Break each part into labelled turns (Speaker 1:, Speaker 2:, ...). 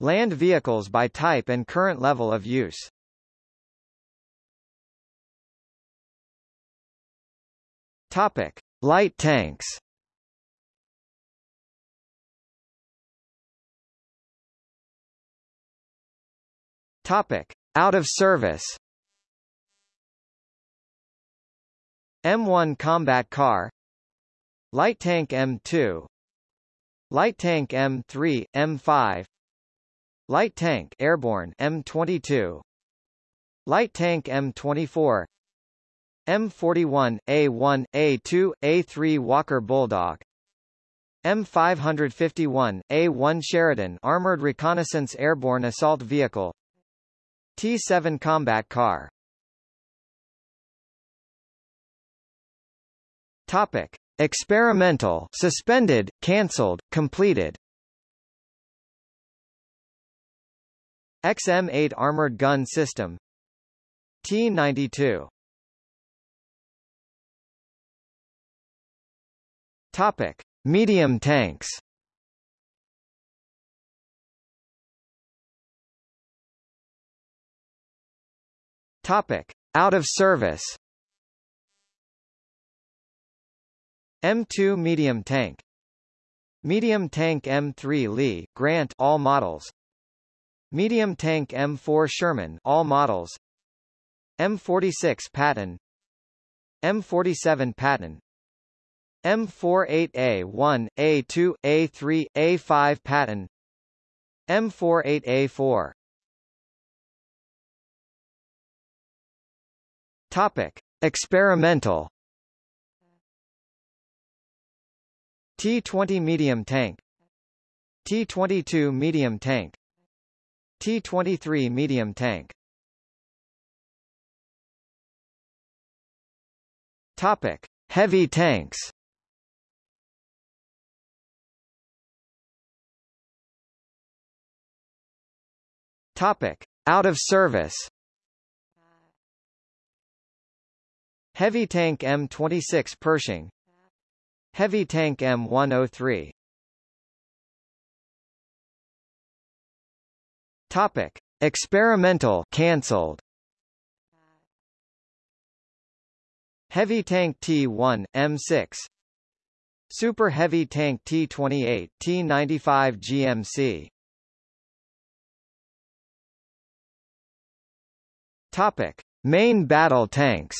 Speaker 1: Land vehicles by type and current level of use. Topic: Light tanks. Topic: Out of service. M1 combat car Light tank M2 Light tank M3, M5 Light tank airborne M22 Light tank M24 M41, A1, A2, A3 Walker Bulldog. M551, A1 Sheridan Armored Reconnaissance Airborne Assault Vehicle. T7 Combat Car. Topic. Experimental suspended, cancelled, completed XM-8 Armored Gun System T-92 Topic: Medium tanks. Topic: Out of service. M2 medium tank. Medium tank M3 Lee, Grant all models. Medium tank M4 Sherman all models. M46 Patton. M47 Patton. M48A1, A2, A3, A5 Patton M48A4 Topic. Experimental T-20 medium tank T-22 medium tank T-23 medium tank. Topic. Heavy tanks. Topic: Out of service. Heavy Tank M26 Pershing. Heavy Tank M103 Topic: Experimental cancelled. Heavy Tank T1 M6 Super Heavy Tank T28 T95 GMC Topic: Main battle tanks.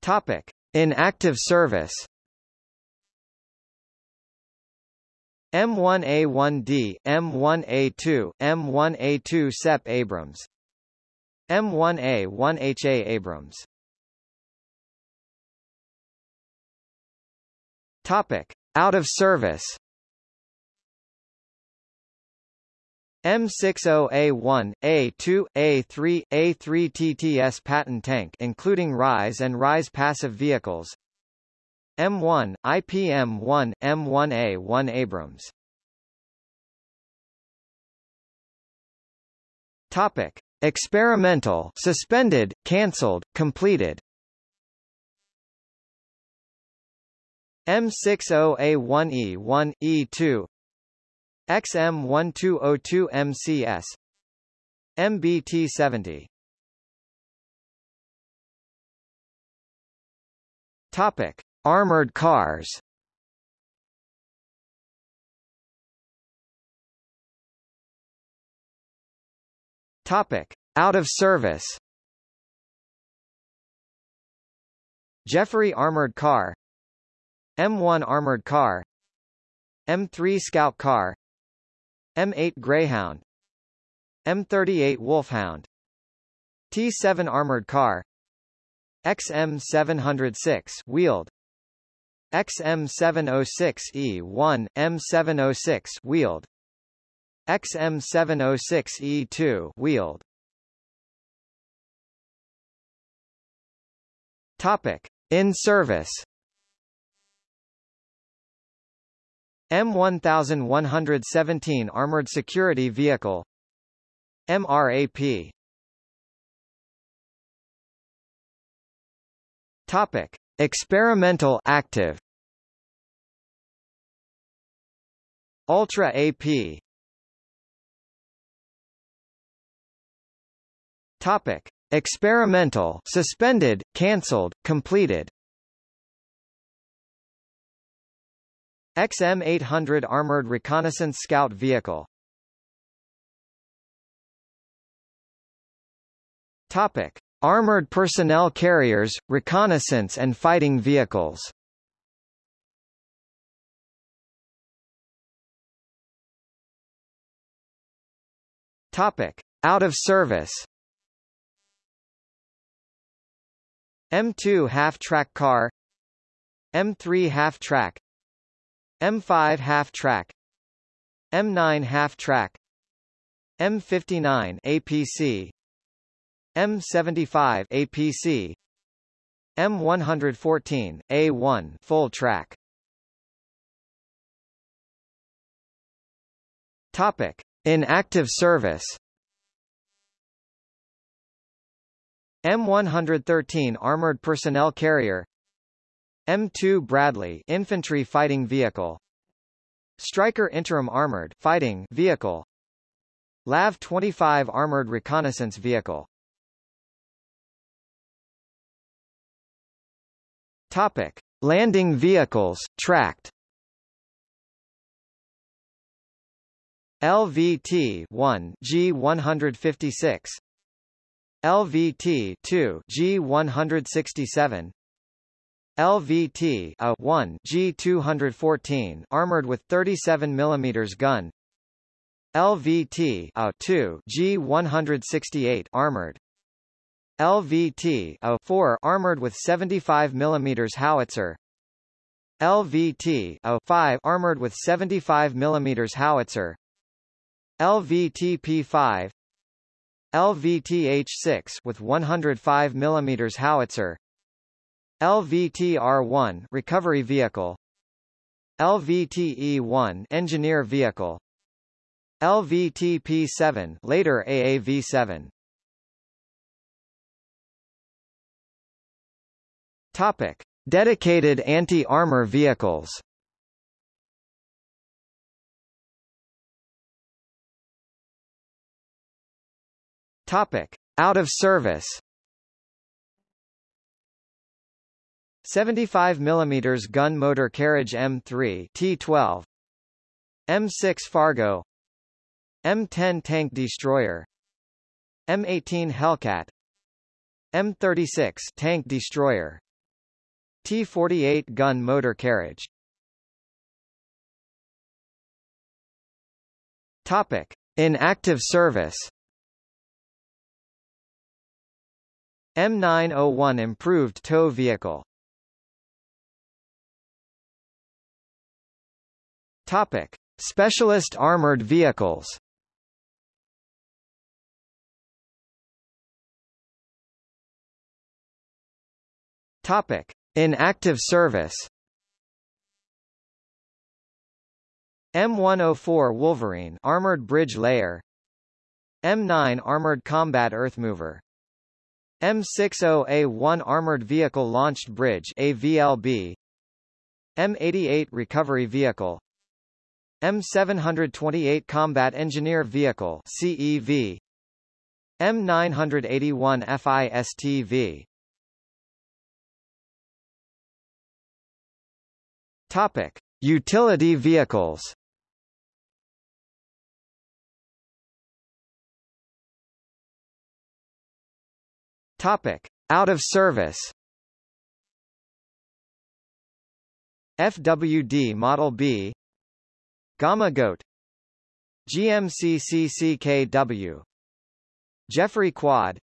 Speaker 1: Topic: In active service. M1A1D, M1A2, M1A2 SEP Abrams. M1A1HA Abrams. Topic: Out of service. M60A1, A2, A3, A3 TTS Patton tank including RISE and RISE passive vehicles M1, IPM-1, M1A1 Abrams. Topic. Experimental suspended, cancelled, completed. M60A1E1, E2 XM1202 MCS MBT70 Topic: Armored cars. Topic: Out of service. Jeffery Armored Car. M1 Armored Car. M3 Scout Car. M8 Greyhound. M38 Wolfhound. T7 Armored Car. XM706 wheeled XM706E1 M706 wheeled XM706E2 wheeled Topic. In service. M1117 Armored Security Vehicle. MRAP Topic. Experimental active Ultra AP Topic. Experimental suspended, cancelled, completed. XM-800 Armored Reconnaissance Scout Vehicle. Topic. Armored personnel carriers, reconnaissance and fighting vehicles Topic. Out of service. M2 half-track car. M3 half-track M5 half-track M9 half-track M59 APC M75 APC M114 A1 full track. Topic in active service. M113 Armored Personnel Carrier. M2 Bradley infantry fighting vehicle. Stryker Interim Armored fighting vehicle. LAV-25 Armored Reconnaissance Vehicle. Topic. Landing vehicles, tracked LVT-1 G156 LVT-2 G167 LVT A1 G214 armored with 37 mm gun. LVT A2 G168 armored. LVT A4 armored with 75 mm howitzer. LVT A5 armored with 75 mm howitzer LVT P5 LVT H6 with 105 mm howitzer LVT-R1 recovery vehicle LVT-E1 engineer vehicle LVT-P7 later AAV-7 Topic Dedicated anti-armor vehicles Topic. Out of service. 75 mm gun motor carriage M3 T12 M6 Fargo. M10 tank destroyer. M18 Hellcat. M36 tank destroyer. T48 gun motor carriage. Topic. In active service M901 improved tow vehicle Topic: Specialist armored vehicles. Topic: In active service. M104 Wolverine armored bridge layer. M9 armored combat earthmover. M60A1 armored vehicle launched bridge AVLB. M88 recovery vehicle. M728 Combat Engineer Vehicle CEV M981 FISTV Topic. Utility vehicles Topic. Out of service. FWD Model B. Gamma Goat. GMCCCKW Jeffery Quad.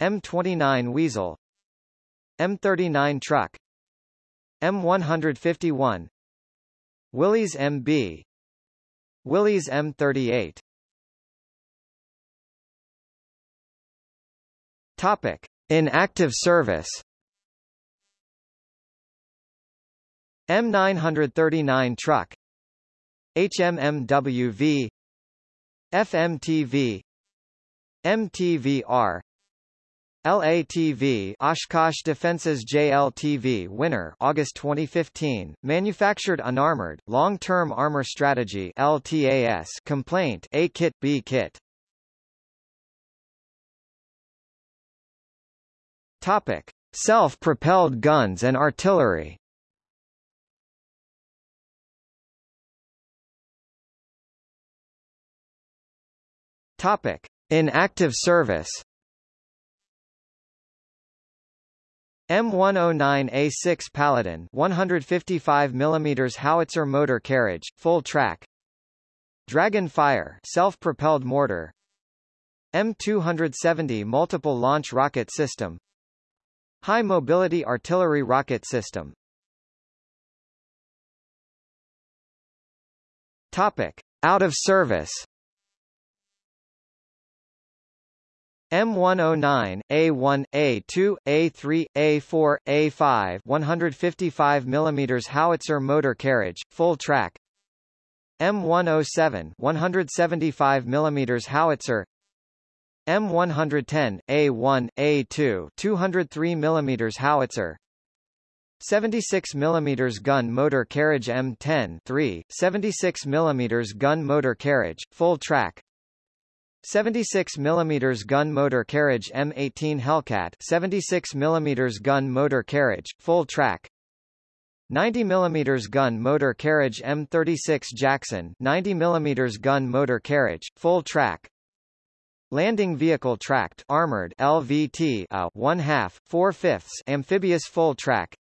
Speaker 1: M29 Weasel. M39 Truck. M151 Willys MB Willys M38 Topic. In active service. M939 truck. HMMWV FMTV MTVR LATV Oshkosh Defense's JLTV winner August 2015 manufactured unarmored long-term armor strategy LTAS complaint A kit B kit Topic. Self-propelled guns and artillery. Topic. In active service. M109A6 Paladin 155 mm howitzer motor carriage, full track. Dragon Fire self-propelled mortar. M270 multiple launch rocket system High mobility artillery rocket system. Topic. Out of service. M109, A1, A2, A3, A4, A5 155 mm howitzer motor carriage, full track. M107 175 mm howitzer M110, A1, A2 203 mm howitzer 76 mm gun motor carriage M10 3, 76 mm gun motor carriage, full track 76 mm gun motor carriage M18 Hellcat 76 mm gun motor carriage, full track 90 mm gun motor carriage M36 Jackson 90 mm gun motor carriage, full track Landing vehicle tracked armored LVT a 1 half 4 fifths amphibious full track.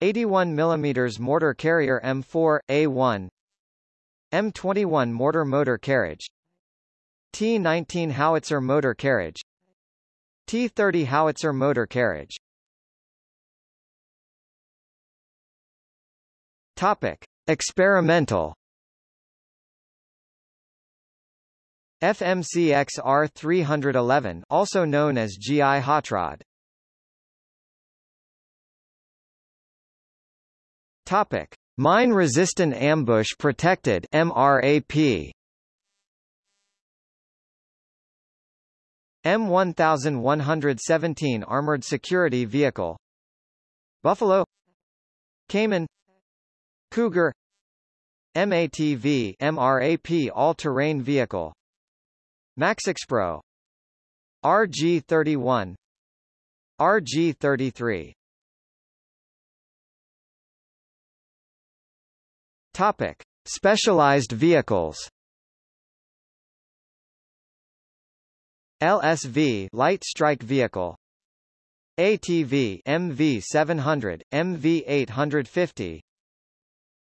Speaker 1: 81 mm mortar carrier M4 A1 M21 mortar motor carriage. T-19 howitzer motor carriage. T-30 howitzer motor carriage. Topic. Experimental FMCX R311 also known as GI Hotrod. Topic. Mine-resistant ambush protected MRAP M1117 Armored Security Vehicle. Buffalo. Caiman. Cougar. MATV MRAP All-Terrain Vehicle MaxxPro. RG31 RG33 Topic. Specialized vehicles. LSV light strike vehicle. ATV MV700 MV850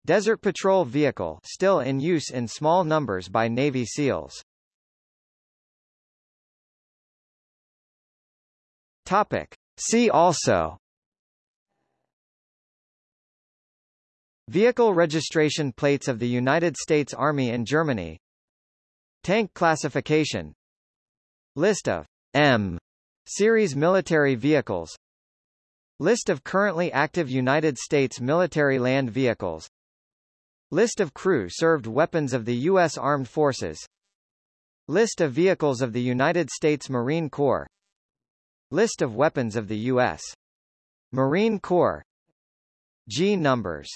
Speaker 1: Desert Patrol vehicle still in use in small numbers by Navy SEALs Topic. See also. Vehicle registration plates of the United States Army and Germany. Tank classification. List of M series military vehicles. List of currently active United States military land vehicles. List of crew-served weapons of the U.S. Armed Forces. List of vehicles of the United States Marine Corps List of weapons of the U.S. Marine Corps G numbers